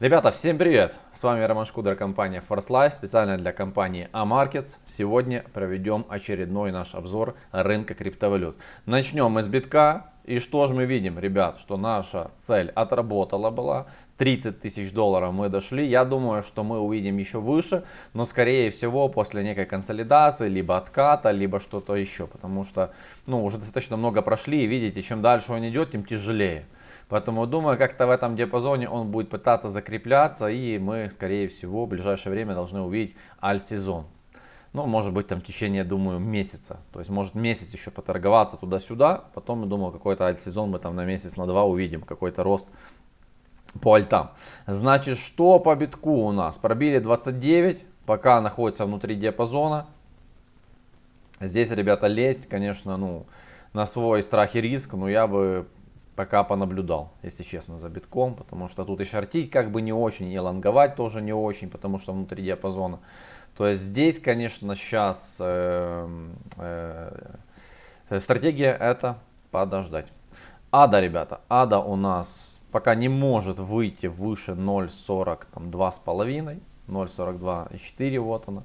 Ребята, всем привет! С вами Роман Шкудер, компания Force Life, специально для компании A-Markets. Сегодня проведем очередной наш обзор рынка криптовалют. Начнем мы с битка. И что же мы видим, ребят, что наша цель отработала была. 30 тысяч долларов мы дошли. Я думаю, что мы увидим еще выше, но скорее всего после некой консолидации, либо отката, либо что-то еще. Потому что ну, уже достаточно много прошли и видите, чем дальше он идет, тем тяжелее. Поэтому думаю, как-то в этом диапазоне он будет пытаться закрепляться. И мы, скорее всего, в ближайшее время должны увидеть альт-сезон. Ну, может быть, там в течение, думаю, месяца. То есть, может месяц еще поторговаться туда-сюда. Потом, я думаю, какой-то альт-сезон мы там на месяц, на два увидим. Какой-то рост по альтам. Значит, что по битку у нас? Пробили 29, пока находится внутри диапазона. Здесь, ребята, лезть, конечно, ну, на свой страх и риск, но я бы пока понаблюдал, если честно, за битком, потому что тут и шортить как бы не очень, и лонговать тоже не очень, потому что внутри диапазона. То есть здесь, конечно, сейчас э, э, стратегия это подождать. Ада, ребята, ада у нас пока не может выйти выше 0.42 с половиной, 0.42,4 вот она.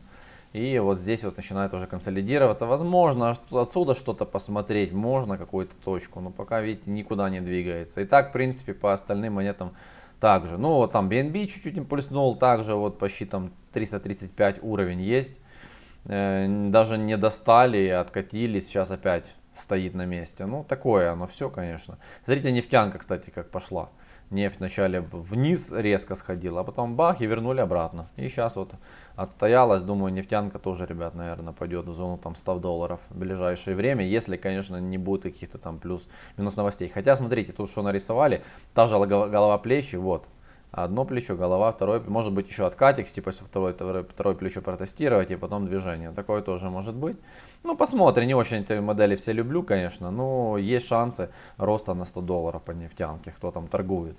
И вот здесь вот начинает уже консолидироваться. Возможно, отсюда что-то посмотреть, можно какую-то точку, но пока, видите, никуда не двигается. И так, в принципе, по остальным монетам также. Ну, вот там BNB чуть-чуть импульснул, также вот почти там 335 уровень есть. Э, даже не достали, откатились, сейчас опять стоит на месте. Ну, такое оно все, конечно. Смотрите, нефтянка, кстати, как пошла нефть вначале вниз резко сходила, а потом бах и вернули обратно. И сейчас вот отстоялась, думаю, нефтянка тоже, ребят, наверное, пойдет в зону там 100 долларов в ближайшее время, если, конечно, не будет каких-то там плюс-минус новостей. Хотя, смотрите, тут что нарисовали, та же голова плечи, вот, Одно плечо, голова, второе, может быть еще откатик, типа второе, второе, второе плечо протестировать и потом движение. Такое тоже может быть. Ну, посмотрим, не очень эти модели все люблю, конечно, но есть шансы роста на 100 долларов по нефтянке, кто там торгует.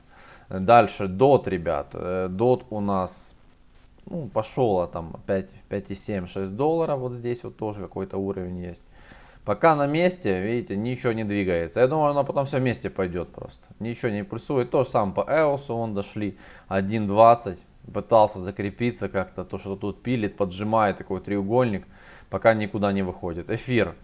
Дальше, DOT, ребят. DOT у нас ну, пошел а там 5,7-6 долларов, вот здесь вот тоже какой-то уровень есть. Пока на месте, видите, ничего не двигается. Я думаю, оно потом все вместе пойдет просто. Ничего не пульсует. То же самое по EOS, он дошли 1.20. Пытался закрепиться как-то, то, что тут пилит, поджимает такой треугольник, пока никуда не выходит. Эфир,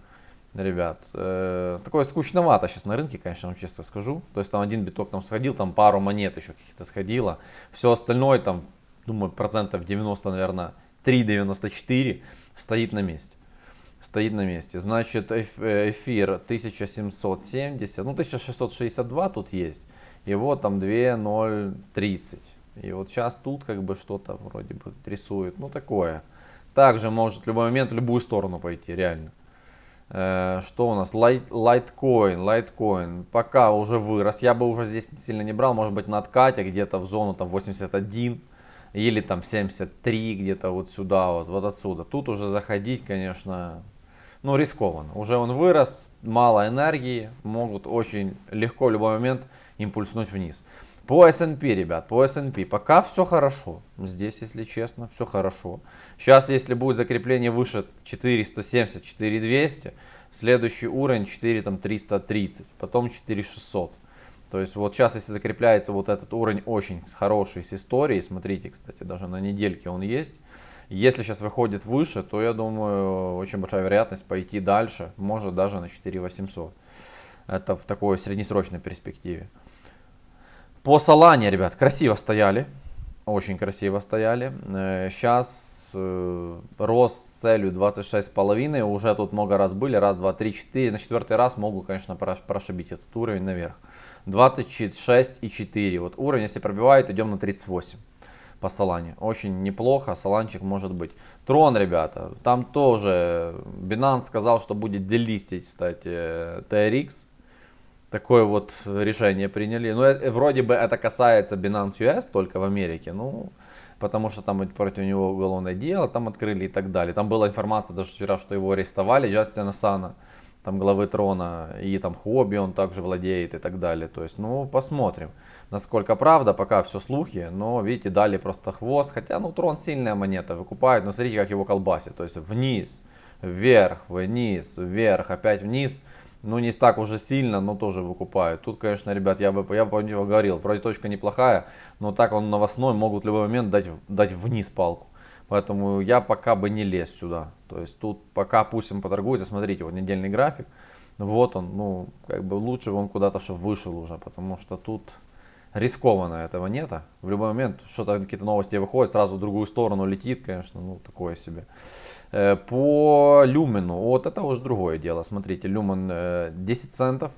ребят, э, такое скучновато сейчас на рынке, конечно, вам честно скажу. То есть там один биток там сходил, там пару монет еще каких-то сходило. Все остальное там, думаю, процентов 90, наверное, 3,94 стоит на месте стоит на месте. Значит, э, эфир 1770, ну 1662 тут есть. Вот там 2030. И вот сейчас тут как бы что-то вроде бы рисует. Ну такое. Также может в любой момент в любую сторону пойти, реально. Э, что у нас? Litecoin, Litecoin. Пока уже вырос. Я бы уже здесь сильно не брал. Может быть на откате где-то в зону там 81 или там 73 где-то вот сюда вот, вот отсюда. Тут уже заходить, конечно, ну, рискованно. Уже он вырос, мало энергии, могут очень легко в любой момент импульснуть вниз. По S&P, ребят, по S&P пока все хорошо. Здесь, если честно, все хорошо. Сейчас, если будет закрепление выше 470, 4200, следующий уровень 4330, потом 4600. То есть вот сейчас, если закрепляется вот этот уровень очень хороший с историей, смотрите, кстати, даже на недельке он есть. Если сейчас выходит выше, то я думаю, очень большая вероятность пойти дальше, может даже на 4800. Это в такой среднесрочной перспективе. По Солане, ребят, красиво стояли. Очень красиво стояли. Сейчас э, э, рост с целью 26,5. Уже тут много раз были. Раз, два, три, четыре. На четвертый раз могу, конечно, прошибить этот уровень наверх. 26,4. Вот уровень, если пробивает, идем на 38 по Солане. Очень неплохо, Соланчик может быть. Трон, ребята, там тоже Binance сказал, что будет делистить, кстати, TRX. Такое вот решение приняли. Ну, это, вроде бы это касается Binance US только в Америке. Ну, потому что там против него уголовное дело там открыли и так далее. Там была информация даже вчера, что его арестовали, Джастина Сана там главы трона, и там хобби он также владеет и так далее. То есть, ну, посмотрим, насколько правда, пока все слухи, но, видите, дали просто хвост, хотя, ну, трон сильная монета, выкупает, но смотрите, как его колбасит, то есть вниз, вверх, вниз, вверх, опять вниз, Ну, не так уже сильно, но тоже выкупают. Тут, конечно, ребят, я бы, я бы говорил, вроде точка неплохая, но так он новостной, могут в любой момент дать, дать вниз палку. Поэтому я пока бы не лез сюда. То есть тут пока пусть он поторгуется. Смотрите, вот недельный график. Вот он, ну, как бы лучше он куда-то, чтобы вышел уже, потому что тут рискованно этого нет. В любой момент что-то, какие-то новости выходят, сразу в другую сторону летит, конечно, ну, такое себе. Э, по люмену, вот это уже другое дело. Смотрите, люмен 10 э, центов,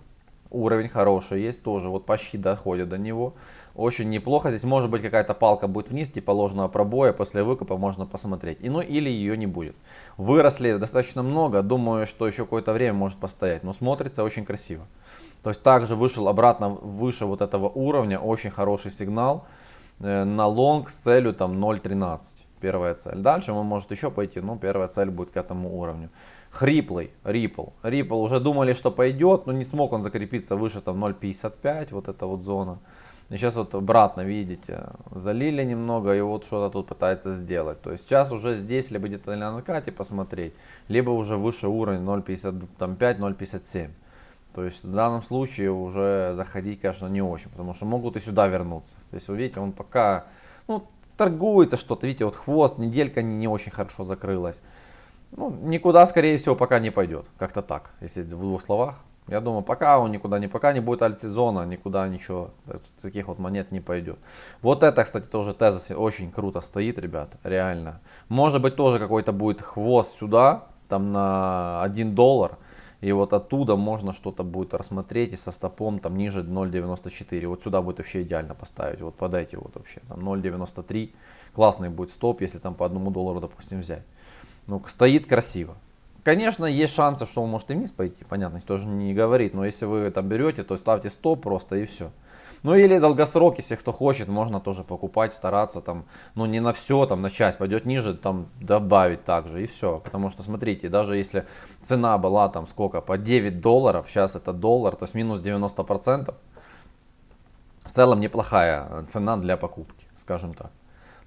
уровень хороший есть тоже, вот почти доходит до него. Очень неплохо, здесь может быть какая-то палка будет вниз, типа ложного пробоя, после выкупа можно посмотреть. И, ну или ее не будет. Выросли достаточно много, думаю, что еще какое-то время может постоять, но смотрится очень красиво. То есть также вышел обратно выше вот этого уровня, очень хороший сигнал э, на лонг с целью там 0.13 первая цель. Дальше он может еще пойти, но первая цель будет к этому уровню. Хриплый, Ripple. Ripple уже думали, что пойдет, но не смог он закрепиться выше там 0.55, вот эта вот зона. И сейчас вот обратно, видите, залили немного и вот что-то тут пытается сделать. То есть сейчас уже здесь либо где-то на накате посмотреть, либо уже выше уровень 0.55, 0.57. То есть в данном случае уже заходить, конечно, не очень, потому что могут и сюда вернуться. То есть вы видите, он пока, ну, торгуется что-то, видите, вот хвост, неделька не, не очень хорошо закрылась. Ну, никуда, скорее всего, пока не пойдет. Как-то так, если в двух словах. Я думаю, пока он никуда не, пока не будет альтсезона, никуда ничего, таких вот монет не пойдет. Вот это, кстати, тоже тезис очень круто стоит, ребят, реально. Может быть, тоже какой-то будет хвост сюда, там на 1 доллар. И вот оттуда можно что-то будет рассмотреть и со стопом там ниже 0.94. Вот сюда будет вообще идеально поставить. Вот под эти вот вообще. Там 0.93. Классный будет стоп, если там по одному доллару, допустим, взять. Ну, стоит красиво. Конечно, есть шансы, что он может и вниз пойти. Понятно, тоже не говорит. Но если вы там берете, то ставьте стоп просто и все. Ну или долгосрок, если кто хочет, можно тоже покупать, стараться там, ну не на все, там на часть пойдет ниже, там добавить также и все. Потому что смотрите, даже если цена была там сколько, по 9 долларов, сейчас это доллар, то есть минус 90%, в целом неплохая цена для покупки, скажем так.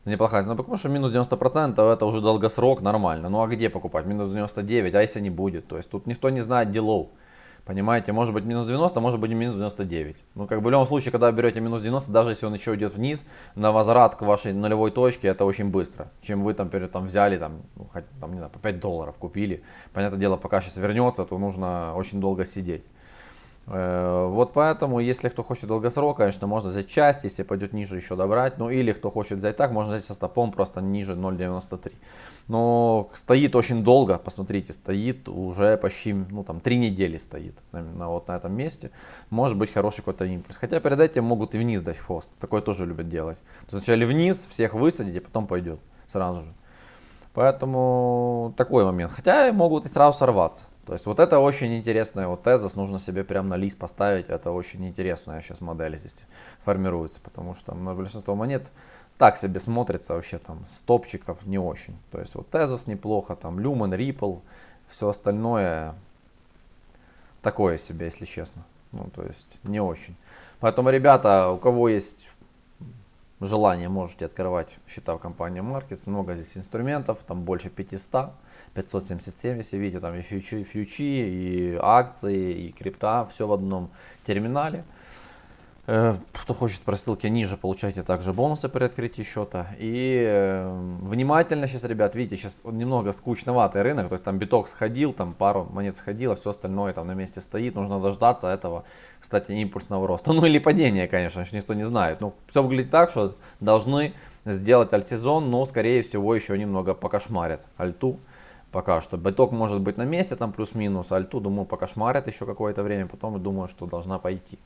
Неплохая цена, потому что минус 90% это уже долгосрок, нормально. Ну а где покупать? Минус 99, а если не будет? То есть тут никто не знает делов. Понимаете, может быть минус 90, может быть минус 99. Ну, как бы в любом случае, когда берете минус 90, даже если он еще идет вниз, на возврат к вашей нулевой точке, это очень быстро. Чем вы там, перед, там взяли, там, ну, хоть, там, не знаю, по 5 долларов купили. Понятное дело, пока сейчас вернется, то нужно очень долго сидеть. Э, вот поэтому, если кто хочет долгосрок, конечно, можно взять часть, если пойдет ниже, еще добрать. Ну или кто хочет взять так, можно взять со стопом просто ниже 0.93. Но стоит очень долго, посмотрите, стоит уже почти, ну там, 3 недели стоит на, вот на этом месте. Может быть хороший какой-то импульс. Хотя перед этим могут и вниз дать хвост. Такое тоже любят делать. То есть сначала вниз, всех высадить, а потом пойдет сразу же. Поэтому такой момент. Хотя могут и сразу сорваться. То есть вот это очень интересная вот тезис, нужно себе прям на лист поставить, это очень интересная сейчас модель здесь формируется, потому что на большинство монет так себе смотрится вообще там стопчиков не очень. То есть вот тезис неплохо, там Lumen, Ripple, все остальное такое себе, если честно. Ну то есть не очень. Поэтому, ребята, у кого есть желание, можете открывать счета в компании Markets. Много здесь инструментов, там больше 500, 577, если видите, там и фьючи, фьючи, и акции, и крипта, все в одном терминале. Э, кто хочет по ссылке ниже, получайте также бонусы при открытии счета. И э, внимательно сейчас, ребят, видите, сейчас немного скучноватый рынок. То есть там биток сходил, там пару монет сходило, все остальное там на месте стоит. Нужно дождаться этого, кстати, импульсного роста. Ну или падения, конечно, еще никто не знает. Но все выглядит так, что должны сделать альтизон, но скорее всего еще немного покошмарят альту пока что. Биток может быть на месте, там плюс-минус, альту, думаю, покошмарят еще какое-то время, потом думаю, что должна пойти.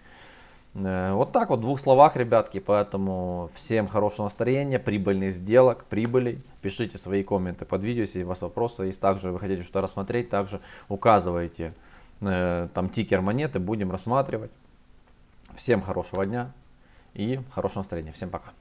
Э, вот так вот, в двух словах, ребятки. Поэтому всем хорошего настроения, прибыльных сделок, прибылей. Пишите свои комменты под видео, если у вас вопросы есть. Также вы хотите что-то рассмотреть, также указывайте э, там тикер монеты, будем рассматривать. Всем хорошего дня и хорошего настроения. Всем пока.